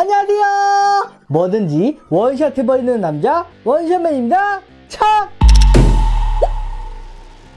안녕하세요. 뭐든지 원샷 해버리는 남자 원샷맨입니다. 참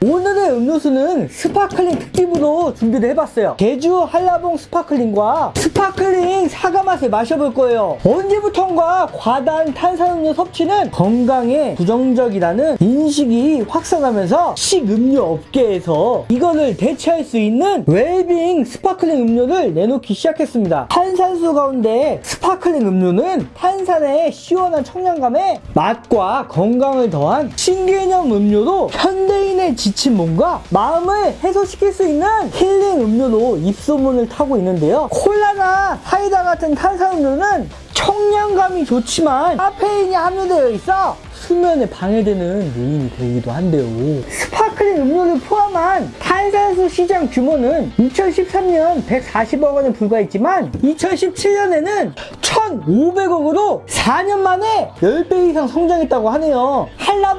오늘의 음료수는 sparkling 특집으로 준비를 해봤어요. 제주 한라봉 sparkling과 sparkling 사과 맛을 마셔볼 거예요. 언제부턴가 과다한 탄산음료 섭취는 건강에 부정적이라는 인식이 확산하면서 식음료 업계에서 이거를 대체할 수 있는 웰빙 sparkling 음료를 내놓기 시작했습니다. 탄산수 가운데 sparkling 음료는 탄산의 시원한 청량감에 맛과 건강을 더한 신개념 음료로 현대인의 지친 몸과 마음을 해소시킬 수 있는 힐링 음료로 입소문을 타고 있는데요. 콜라나 사이다 같은 탄산음료는 청량감이 좋지만 카페인이 함유되어 있어 수면에 방해되는 요인이 되기도 한데요. sparkling 음료를 포함한 탄산수 시장 규모는 2013년 140억 원에 불과했지만 2017년에는 1,500억으로 4년 만에 10배 이상 성장했다고 하네요.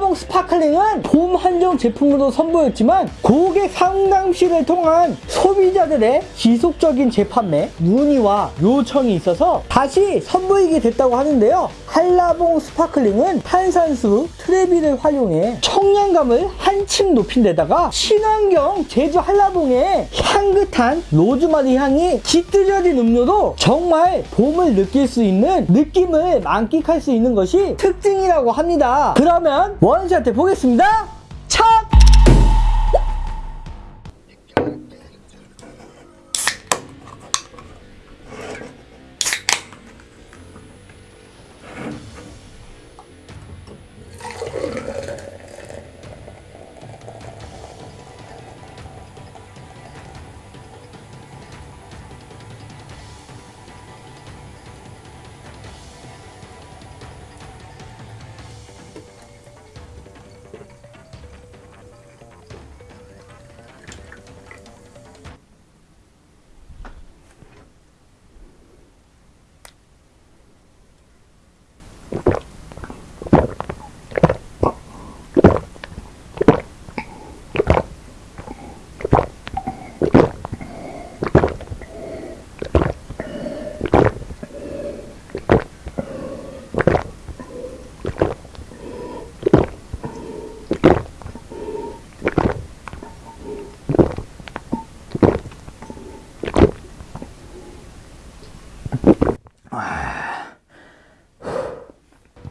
한라봉 sparkling은 봄 한정 제품으로 선보였지만 고객 상담실을 통한 소비자들의 지속적인 재판매, 문의와 요청이 있어서 다시 선보이게 됐다고 하는데요. 한라봉 sparkling은 탄산수 트레비를 활용해 청량감을 한층 높인 데다가 친환경 제주 한라봉의 향긋한 로즈마리 향이 짙어진 음료로 정말 봄을 느낄 수 있는 느낌을 만끽할 수 있는 것이 특징이라고 합니다. 그러면 원샷 해 보겠습니다.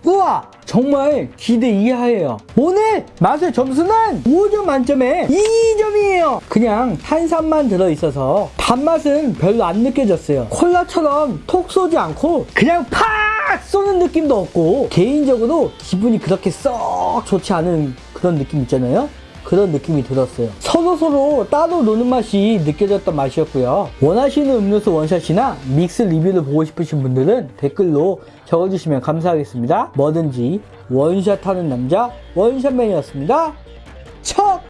우와! 정말 기대 이하예요. 오늘 맛의 점수는 5점 만점에 2점이에요. 그냥 탄산만 들어있어서 단맛은 별로 안 느껴졌어요. 콜라처럼 톡 쏘지 않고 그냥 팍 쏘는 느낌도 없고 개인적으로 기분이 그렇게 썩 좋지 않은 그런 느낌 있잖아요. 그런 느낌이 들었어요. 서로 서로 따로 노는 맛이 느껴졌던 맛이었고요. 원하시는 음료수 원샷이나 믹스 리뷰를 보고 싶으신 분들은 댓글로 적어주시면 감사하겠습니다. 뭐든지 원샷하는 남자 원샷맨이었습니다.